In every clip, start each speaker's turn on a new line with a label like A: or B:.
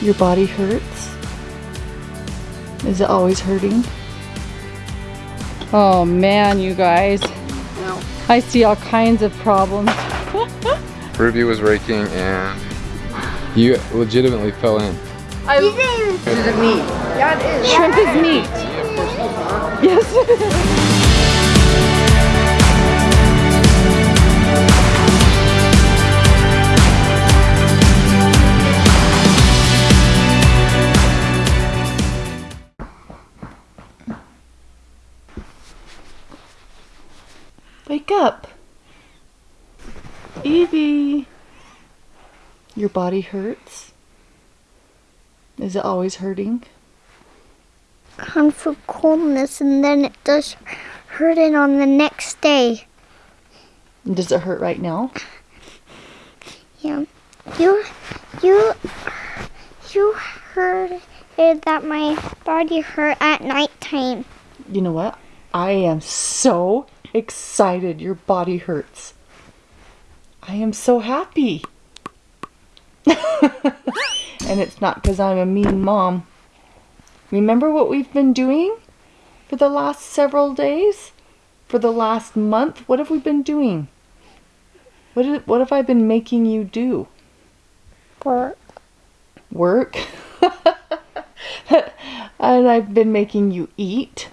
A: Your body hurts? Is it always hurting? Oh man, you guys.
B: No.
A: I see all kinds of problems.
C: Ruby was raking and you legitimately fell in.
A: I,
B: Is it meat? Yeah, it is.
A: shrimp is meat. Yes. Evie. Your body hurts? Is it always hurting?
D: Come from coldness and then it does hurt it on the next day.
A: Does it hurt right now?
D: Yeah. You you you heard that my body hurt at nighttime.
A: You know what? I am so excited your body hurts. I am so happy. and it's not because I'm a mean mom. Remember what we've been doing for the last several days? For the last month? What have we been doing? What, did, what have I been making you do?
D: Work.
A: Work? and I've been making you eat.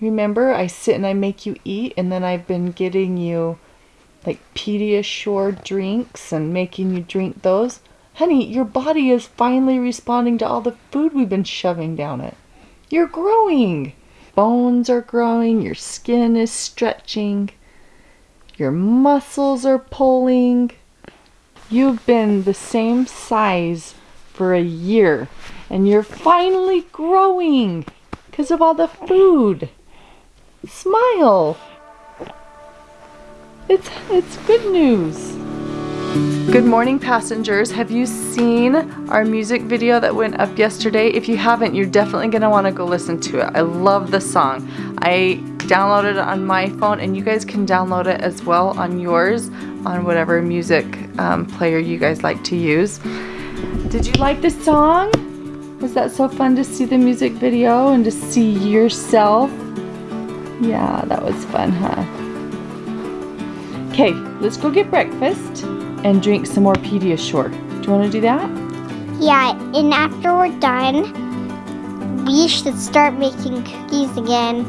A: Remember, I sit and I make you eat, and then I've been getting you like Pediasure drinks and making you drink those. Honey, your body is finally responding to all the food we've been shoving down it. You're growing. Bones are growing, your skin is stretching, your muscles are pulling. You've been the same size for a year, and you're finally growing because of all the food. Smile. It's it's good news. Good morning passengers. Have you seen our music video that went up yesterday? If you haven't, you're definitely going to want to go listen to it. I love the song. I downloaded it on my phone and you guys can download it as well on yours on whatever music um, player you guys like to use. Did you like the song? Was that so fun to see the music video and to see yourself? Yeah, that was fun, huh? Okay, let's go get breakfast and drink some more Pediasure. Do you want to do that?
D: yeah, and after we're done, we should start making cookies again.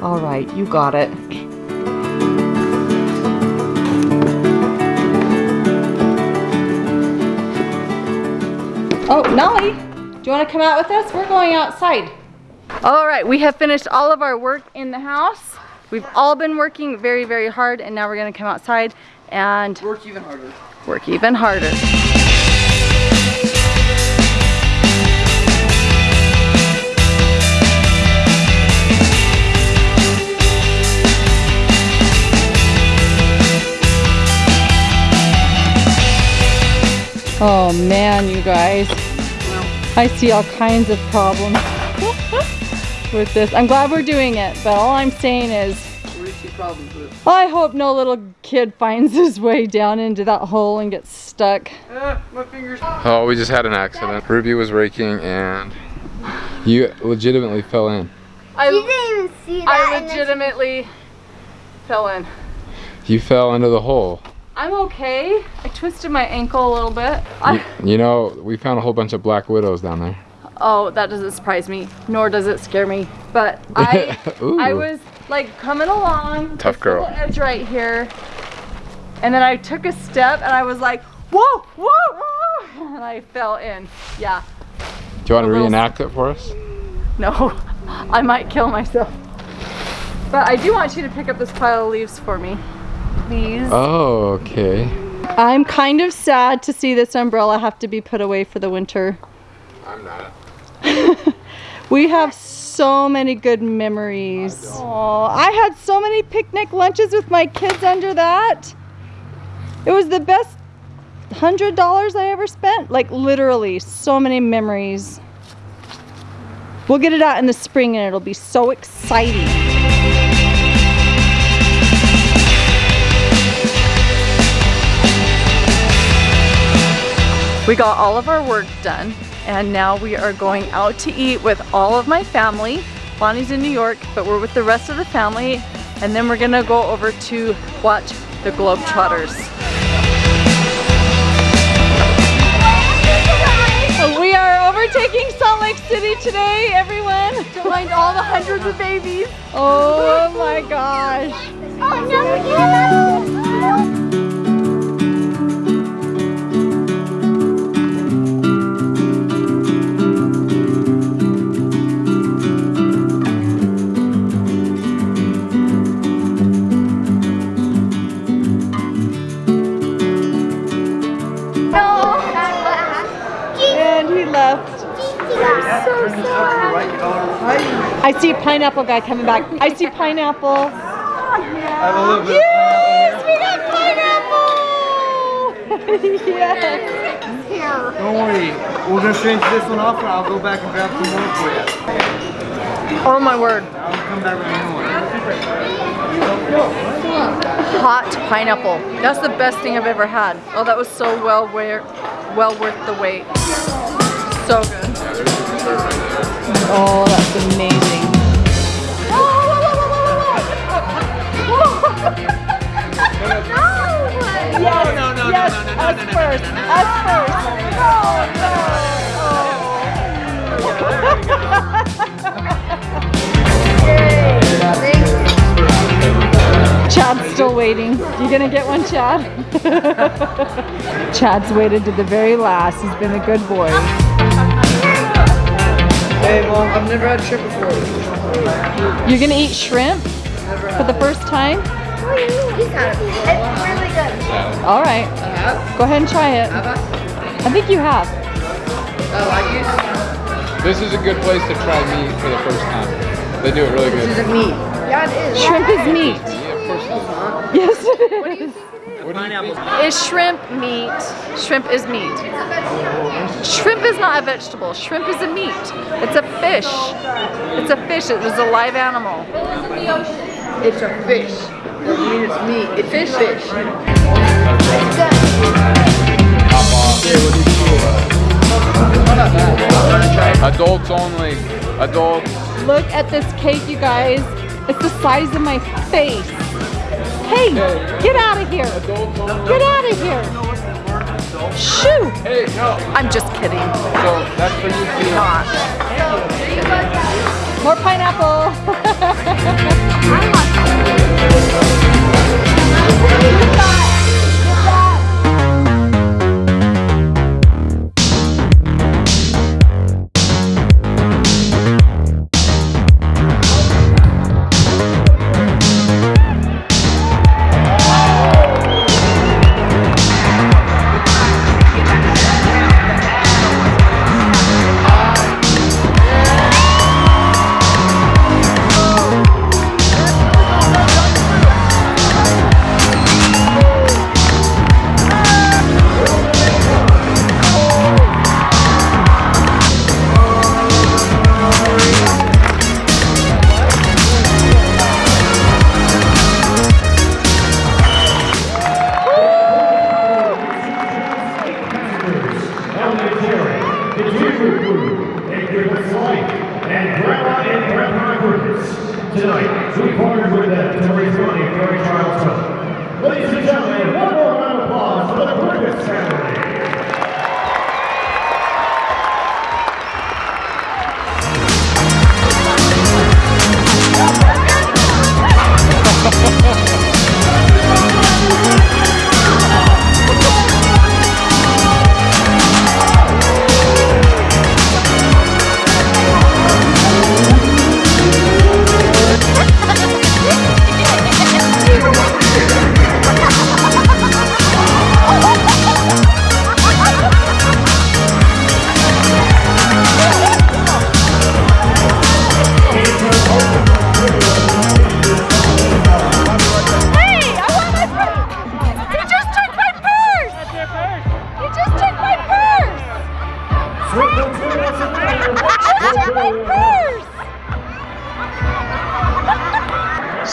A: All right, you got it. Oh, Nolly, do you want to come out with us? We're going outside. All right, we have finished all of our work in the house. We've all been working very, very hard, and now we're going to come outside and
B: Work even harder.
A: work even harder. Oh man, you guys. I see all kinds of problems with this. I'm glad we're doing it, but all I'm saying is
B: What do you see problems with?
A: I hope no little kid finds his way down into that hole and gets stuck.
B: Ah, my fingers.
C: Oh, we just had an accident. Ruby was raking and you legitimately fell in.
A: I,
D: didn't even see
A: I legitimately fell in.
C: You fell into the hole.
A: I'm okay. I twisted my ankle a little bit. I,
C: You, you know, we found a whole bunch of black widows down there.
A: Oh, that doesn't surprise me, nor does it scare me. But I, I was like coming along.
C: Tough
A: this
C: girl.
A: little edge right here, and then I took a step and I was like, whoa, whoa, whoa, and I fell in. Yeah.
C: Do you want to
A: A little-
C: reenact it for us?
A: No, I might kill myself. But I do want you to pick up this pile of leaves for me, please.
C: Oh, okay.
A: I'm kind of sad to see this umbrella have to be put away for the winter.
C: I'm not.
A: We have so many good memories. Oh, I had so many picnic lunches with my kids under that. It was the best hundred dollars I ever spent. Like literally, so many memories. We'll get it out in the spring and it'll be so exciting. We got all of our work done and now we are going out to eat with all of my family. Bonnie's in New York, but we're with the rest of the family and then we're gonna go over to watch the Globetrotters. We are overtaking Salt Lake City today, everyone. To find all the hundreds of babies. Oh my gosh.
D: Oh,
A: I see a pineapple guy coming back. I see pineapple. Yes, we got pineapple. yes.
E: Don't worry, we're gonna finish this one off and I'll go back and grab some more for you.
A: Oh my word.
E: I'll come back with a one.
A: Hot pineapple. That's the best thing I've ever had. Oh, that was so well worth, well worth the wait. So good. Oh, that's amazing. Yes,
E: no, no,
A: yes,
E: no, no, no,
A: us
E: no, no,
A: first,
E: no, no,
A: us first. Chad's still waiting. You gonna get one, Chad? Chad's waited to the very last. He's been a good boy.
B: Hey, Mom, I've never had shrimp before.
A: You're gonna eat shrimp for the first time?
D: Oh, it's really good.
A: All right. Go ahead and try it.
B: I?
A: I think you have.
B: Oh, I like it.
C: This is a good place to try meat for the first time. They do it really good.
B: This
C: good.
B: isn't meat. Yeah, it is.
A: Shrimp is meat.
C: Yeah, of course it is.
A: Yes, it is.
C: What do?
A: Is shrimp meat? Shrimp is meat. Shrimp is not a vegetable. Shrimp is a meat. It's a fish. It's a fish. It was a live animal.
B: It's a fish. Doesn't mean it's meat. It's fish. Fish.
C: Adults only. Adults.
A: Look at this cake, you guys. It's the size of my face. Hey, get out of here. Get out of here. Shoo.
C: Hey, no.
A: I'm just kidding.
C: So that's for you.
A: Not. More pineapple.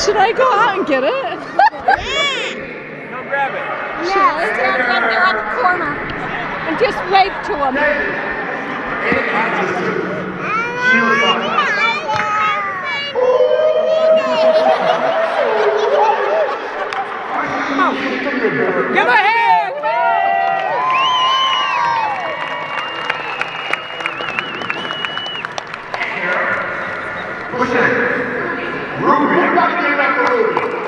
A: Should I go out and get it?
E: yeah. Grab it.
D: Yeah, let's right there on the corner.
F: And just wave to him. Give a hand!
G: Push it. Ruby,
A: Hallelujah.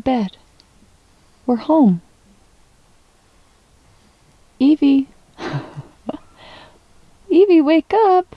A: her bed. We're home. Evie. Evie, wake up!